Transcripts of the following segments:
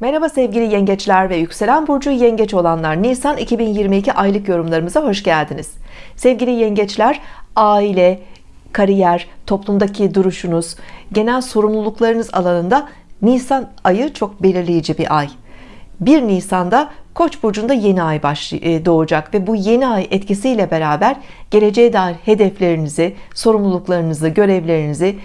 Merhaba sevgili yengeçler ve yükselen burcu yengeç olanlar. Nisan 2022 aylık yorumlarımıza hoş geldiniz. Sevgili yengeçler aile kariyer toplumdaki duruşunuz genel sorumluluklarınız alanında Nisan ayı çok belirleyici bir ay. 1 Nisan'da Koç burcunda yeni ay e, doğacak ve bu yeni ay etkisiyle beraber geleceğe dair hedeflerinizi, sorumluluklarınızı, görevlerinizi,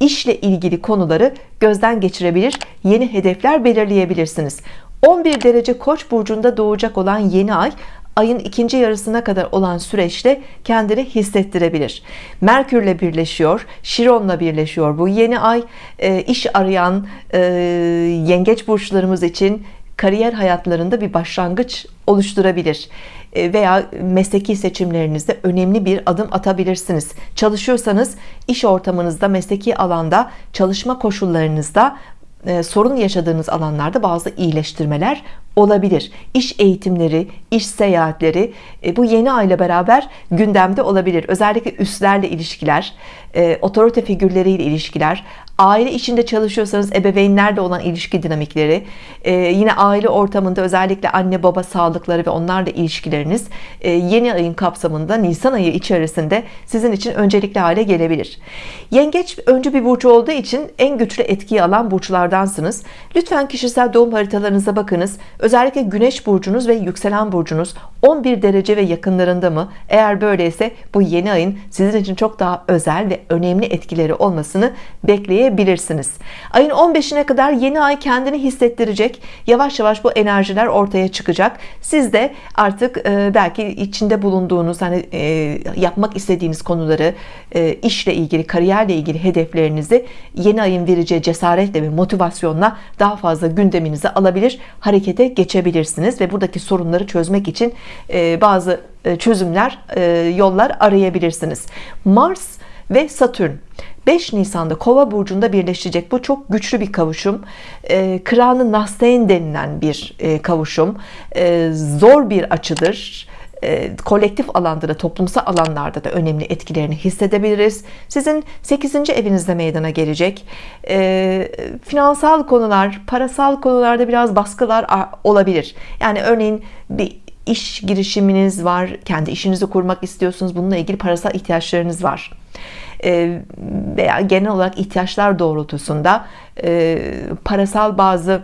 işle ilgili konuları gözden geçirebilir, yeni hedefler belirleyebilirsiniz. 11 derece Koç burcunda doğacak olan yeni ay ayın ikinci yarısına kadar olan süreçte kendini hissettirebilir. Merkürle birleşiyor Şiron'la birleşiyor bu yeni ay. E, iş arayan e, yengeç burçlarımız için kariyer hayatlarında bir başlangıç oluşturabilir veya mesleki seçimlerinizde önemli bir adım atabilirsiniz. Çalışıyorsanız iş ortamınızda mesleki alanda çalışma koşullarınızda e, sorun yaşadığınız alanlarda bazı iyileştirmeler olabilir. İş eğitimleri iş seyahatleri e, bu yeni ayla beraber gündemde olabilir. Özellikle üstlerle ilişkiler otorite figürleriyle ilişkiler aile içinde çalışıyorsanız ebeveynlerle olan ilişki dinamikleri e, yine aile ortamında özellikle anne baba sağlıkları ve onlarla ilişkileriniz e, yeni ayın kapsamında Nisan ayı içerisinde sizin için öncelikli hale gelebilir. Yengeç öncü bir burç olduğu için en güçlü etkiyi alan burçlardansınız. Lütfen kişisel doğum haritalarınıza bakınız. Özellikle güneş burcunuz ve yükselen burcunuz 11 derece ve yakınlarında mı? Eğer böyleyse bu yeni ayın sizin için çok daha özel ve önemli etkileri olmasını bekleyebilirsiniz bekleyebilirsiniz ayın 15'ine kadar yeni ay kendini hissettirecek yavaş yavaş bu enerjiler ortaya çıkacak. Siz de artık e, belki içinde bulunduğunuz hani e, yapmak istediğiniz konuları e, işle ilgili kariyerle ilgili hedeflerinizi yeni ayın vereceği cesaretle ve motivasyonla daha fazla gündeminize alabilir harekete geçebilirsiniz ve buradaki sorunları çözmek için bazı çözümler yollar arayabilirsiniz. Mars ve Satürn. 5 Nisan'da kova burcunda birleşecek. Bu çok güçlü bir kavuşum. E, Kıranı Nasteyn denilen bir e, kavuşum. E, zor bir açıdır. E, kolektif alanda da toplumsal alanlarda da önemli etkilerini hissedebiliriz. Sizin 8. evinizde meydana gelecek. E, finansal konular parasal konularda biraz baskılar olabilir. Yani örneğin bir iş girişiminiz var kendi işinizi kurmak istiyorsunuz bununla ilgili parasal ihtiyaçlarınız var. E, veya genel olarak ihtiyaçlar doğrultusunda e, parasal bazı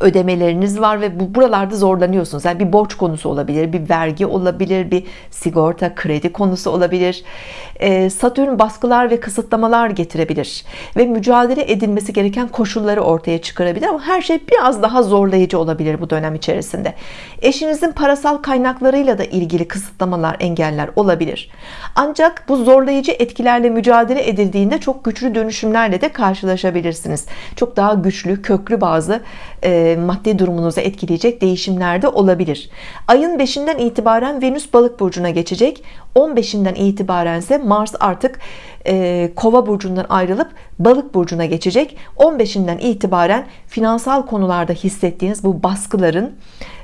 ödemeleriniz var ve bu buralarda zorlanıyorsunuz. Yani bir borç konusu olabilir bir vergi olabilir bir sigorta kredi konusu olabilir. Ee, Satürn baskılar ve kısıtlamalar getirebilir ve mücadele edilmesi gereken koşulları ortaya çıkarabilir ama her şey biraz daha zorlayıcı olabilir bu dönem içerisinde. Eşinizin parasal kaynaklarıyla da ilgili kısıtlamalar engeller olabilir. Ancak bu zorlayıcı etkilerle mücadele edildiğinde çok güçlü dönüşümlerle de karşılaşabilirsiniz. Çok daha güçlü köklü bazı e, maddi durumunuzu etkileyecek değişimler de olabilir. Ayın 5'inden itibaren Venüs balık burcuna geçecek. 15'inden itibaren ise Mars artık e, kova burcundan ayrılıp balık burcuna geçecek. 15'inden itibaren finansal konularda hissettiğiniz bu baskıların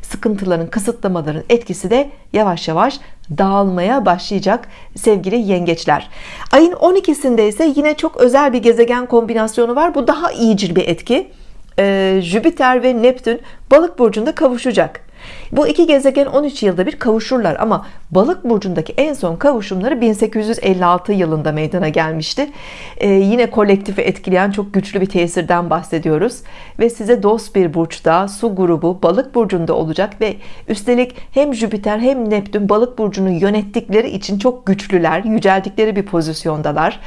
sıkıntıların kısıtlamaların etkisi de yavaş yavaş dağılmaya başlayacak sevgili yengeçler. Ayın 12'sinde ise yine çok özel bir gezegen kombinasyonu var. Bu daha iyicil bir etki e, Jüpiter ve Neptün balık burcunda kavuşacak. Bu iki gezegen 13 yılda bir kavuşurlar ama balık burcundaki en son kavuşumları 1856 yılında meydana gelmişti. Ee, yine kolektifi etkileyen çok güçlü bir tesirden bahsediyoruz. Ve size dost bir burçta su grubu balık burcunda olacak ve üstelik hem Jüpiter hem Neptün balık burcunu yönettikleri için çok güçlüler yüceldikleri bir pozisyondalar.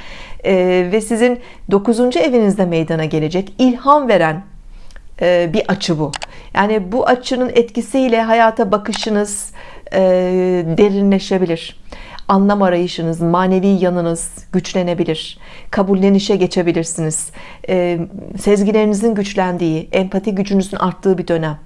Ee, ve sizin 9. evinizde meydana gelecek ilham veren bir açı bu. Yani bu açının etkisiyle hayata bakışınız e, derinleşebilir. Anlam arayışınız manevi yanınız güçlenebilir. Kabullenişe geçebilirsiniz. E, sezgilerinizin güçlendiği empati gücünüzün arttığı bir dönem.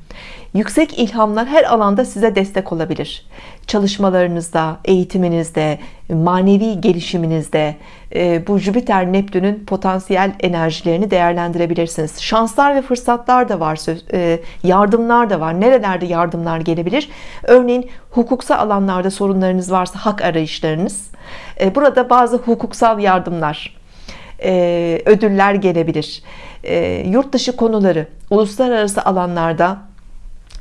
Yüksek ilhamlar her alanda size destek olabilir çalışmalarınızda eğitiminizde manevi gelişiminizde e, bu Jüpiter Neptün'ün potansiyel enerjilerini değerlendirebilirsiniz. Şanslar ve fırsatlar da var e, yardımlar da var. Nerelerde yardımlar gelebilir? Örneğin hukuksal alanlarda sorunlarınız varsa hak arayışlarınız. E, burada bazı hukuksal yardımlar ödüller gelebilir. Yurt dışı konuları uluslararası alanlarda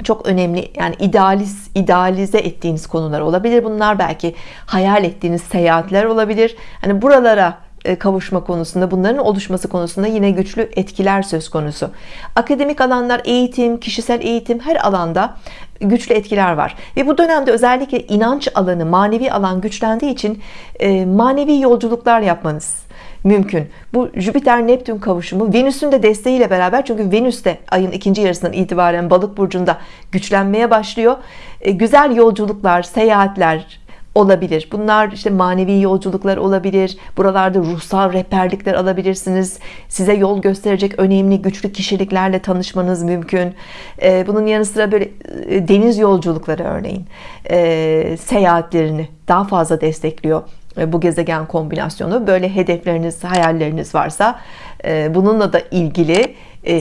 çok önemli yani idealiz, idealize ettiğiniz konular olabilir. Bunlar belki hayal ettiğiniz seyahatler olabilir. Hani buralara e, kavuşma konusunda bunların oluşması konusunda yine güçlü etkiler söz konusu. Akademik alanlar eğitim kişisel eğitim her alanda güçlü etkiler var. Ve bu dönemde özellikle inanç alanı manevi alan güçlendiği için e, manevi yolculuklar yapmanız mümkün. Bu Jüpiter Neptün kavuşumu Venüs'ün de desteğiyle beraber çünkü Venüs de ayın ikinci yarısından itibaren balık burcunda güçlenmeye başlıyor. E, güzel yolculuklar, seyahatler olabilir. Bunlar işte manevi yolculuklar olabilir. Buralarda ruhsal rehberlikler alabilirsiniz. Size yol gösterecek önemli güçlü kişiliklerle tanışmanız mümkün. E, bunun yanı sıra böyle e, deniz yolculukları örneğin e, seyahatlerini daha fazla destekliyor bu gezegen kombinasyonu böyle hedefleriniz hayalleriniz varsa e, bununla da ilgili e,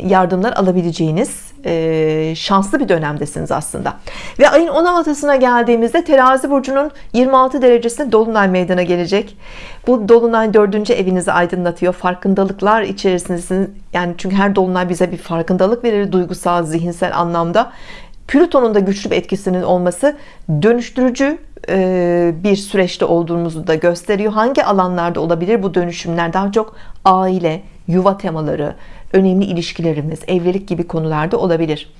yardımlar alabileceğiniz e, şanslı bir dönemdesiniz aslında. Ve ayın 16'sına geldiğimizde terazi burcunun 26 derecesinde dolunay meydana gelecek. Bu dolunay dördüncü evinizi aydınlatıyor. Farkındalıklar içerisindesiniz. Yani çünkü her dolunay bize bir farkındalık verir duygusal zihinsel anlamda. Plüton'un da güçlü bir etkisinin olması dönüştürücü bir süreçte olduğumuzu da gösteriyor. Hangi alanlarda olabilir bu dönüşümler? Daha çok aile, yuva temaları, önemli ilişkilerimiz, evlilik gibi konularda olabilir.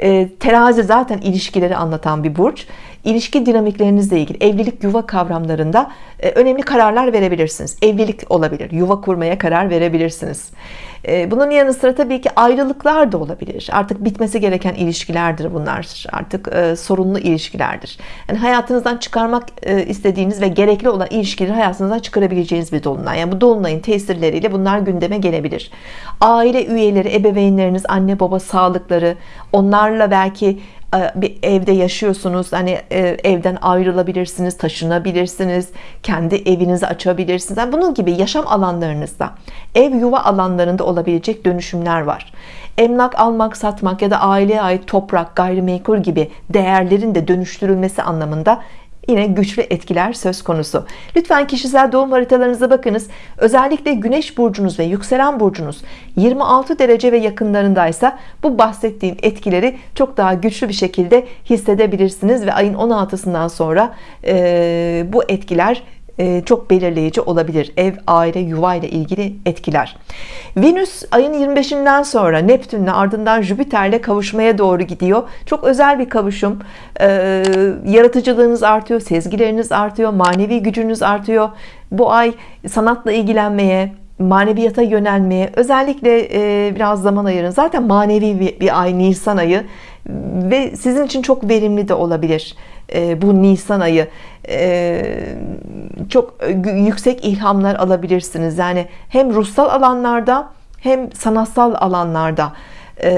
E, terazi zaten ilişkileri anlatan bir burç. İlişki dinamiklerinizle ilgili evlilik yuva kavramlarında e, önemli kararlar verebilirsiniz. Evlilik olabilir, yuva kurmaya karar verebilirsiniz. Ee, bunun yanı sıra tabii ki ayrılıklar da olabilir. Artık bitmesi gereken ilişkilerdir bunlar. Artık e, sorunlu ilişkilerdir. Yani hayatınızdan çıkarmak e, istediğiniz ve gerekli olan ilişkileri hayatınızdan çıkarabileceğiniz bir dolunay. Yani bu dolunayın tesirleriyle bunlar gündeme gelebilir. Aile üyeleri, ebeveynleriniz, anne baba sağlıkları, onlarla belki e, bir evde yaşıyorsunuz. Hani e, evden ayrılabilirsiniz taşınabilirsiniz kendi evinizi açabilirsiniz. Yani bunun gibi yaşam alanlarınızda ev yuva alanlarında olabilecek dönüşümler var. Emlak almak satmak ya da aileye ait toprak gayrimenkul gibi değerlerin de dönüştürülmesi anlamında yine güçlü etkiler söz konusu. Lütfen kişisel doğum haritalarınıza bakınız. Özellikle Güneş burcunuz ve yükselen burcunuz 26 derece ve yakınlarındaysa bu bahsettiğim etkileri çok daha güçlü bir şekilde hissedebilirsiniz ve ayın 16'sından sonra e, bu etkiler çok belirleyici olabilir. Ev aile yuva ile ilgili etkiler. Venüs ayın 25'inden sonra Neptün'le ardından Jüpiter'le kavuşmaya doğru gidiyor. Çok özel bir kavuşum. E, yaratıcılığınız artıyor sezgileriniz artıyor manevi gücünüz artıyor. Bu ay sanatla ilgilenmeye maneviyata yönelmeye özellikle e, biraz zaman ayırın. Zaten manevi bir ay Nisan ayı ve sizin için çok verimli de olabilir e, bu Nisan ayı e, çok yüksek ilhamlar alabilirsiniz. Yani hem ruhsal alanlarda hem sanatsal alanlarda e,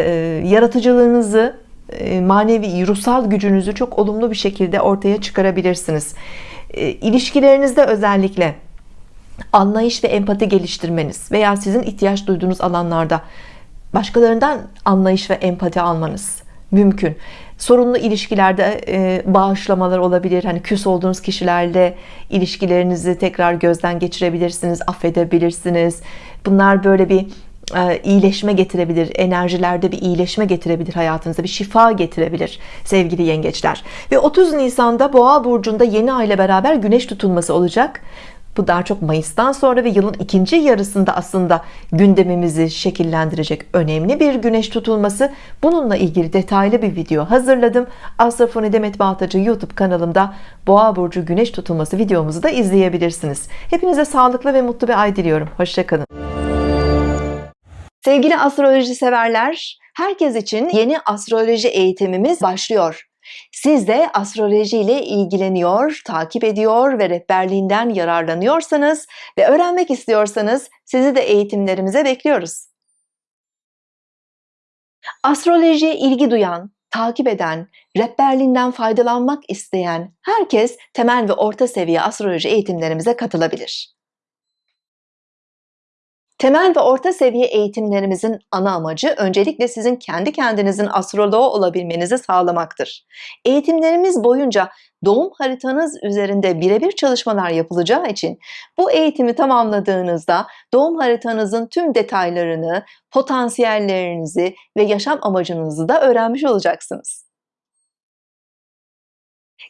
yaratıcılığınızı manevi ruhsal gücünüzü çok olumlu bir şekilde ortaya çıkarabilirsiniz. İlişkilerinizde özellikle anlayış ve empati geliştirmeniz veya sizin ihtiyaç duyduğunuz alanlarda başkalarından anlayış ve empati almanız mümkün sorunlu ilişkilerde e, bağışlamalar olabilir. Hani küs olduğunuz kişilerle ilişkilerinizi tekrar gözden geçirebilirsiniz affedebilirsiniz. Bunlar böyle bir e, iyileşme getirebilir enerjilerde bir iyileşme getirebilir hayatınıza bir şifa getirebilir sevgili yengeçler. Ve 30 Nisan'da boğa burcunda yeni ay ile beraber güneş tutulması olacak bu daha çok Mayıs'tan sonra ve yılın ikinci yarısında aslında gündemimizi şekillendirecek önemli bir güneş tutulması. Bununla ilgili detaylı bir video hazırladım. Astrofoni Demet Baltacı YouTube kanalımda Boğa Burcu güneş tutulması videomuzu da izleyebilirsiniz. Hepinize sağlıklı ve mutlu bir ay diliyorum. Hoşçakalın. Sevgili astroloji severler, herkes için yeni astroloji eğitimimiz başlıyor. Siz de astroloji ile ilgileniyor, takip ediyor ve rehberliğinden yararlanıyorsanız ve öğrenmek istiyorsanız sizi de eğitimlerimize bekliyoruz. Astrolojiye ilgi duyan, takip eden, rehberliğinden faydalanmak isteyen herkes temel ve orta seviye astroloji eğitimlerimize katılabilir. Temel ve orta seviye eğitimlerimizin ana amacı öncelikle sizin kendi kendinizin astroloğu olabilmenizi sağlamaktır. Eğitimlerimiz boyunca doğum haritanız üzerinde birebir çalışmalar yapılacağı için bu eğitimi tamamladığınızda doğum haritanızın tüm detaylarını, potansiyellerinizi ve yaşam amacınızı da öğrenmiş olacaksınız.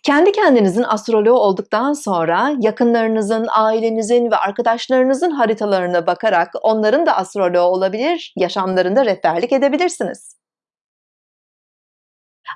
Kendi kendinizin astroloğu olduktan sonra yakınlarınızın, ailenizin ve arkadaşlarınızın haritalarına bakarak onların da astroloğu olabilir, yaşamlarında rehberlik edebilirsiniz.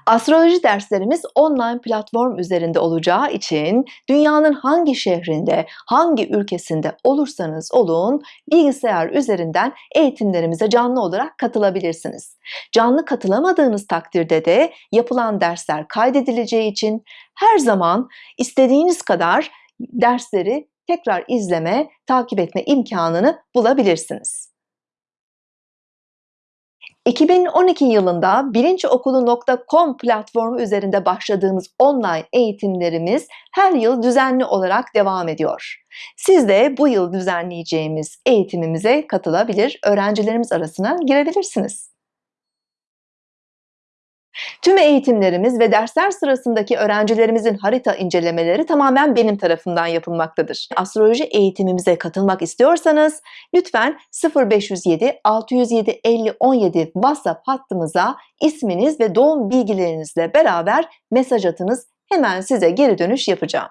Astroloji derslerimiz online platform üzerinde olacağı için dünyanın hangi şehrinde, hangi ülkesinde olursanız olun bilgisayar üzerinden eğitimlerimize canlı olarak katılabilirsiniz. Canlı katılamadığınız takdirde de yapılan dersler kaydedileceği için her zaman istediğiniz kadar dersleri tekrar izleme, takip etme imkanını bulabilirsiniz. 2012 yılında bilinçokulu.com platformu üzerinde başladığımız online eğitimlerimiz her yıl düzenli olarak devam ediyor. Siz de bu yıl düzenleyeceğimiz eğitimimize katılabilir, öğrencilerimiz arasına girebilirsiniz. Tüm eğitimlerimiz ve dersler sırasındaki öğrencilerimizin harita incelemeleri tamamen benim tarafımdan yapılmaktadır. Astroloji eğitimimize katılmak istiyorsanız lütfen 0507 607 50 17 WhatsApp hattımıza isminiz ve doğum bilgilerinizle beraber mesaj atınız. Hemen size geri dönüş yapacağım.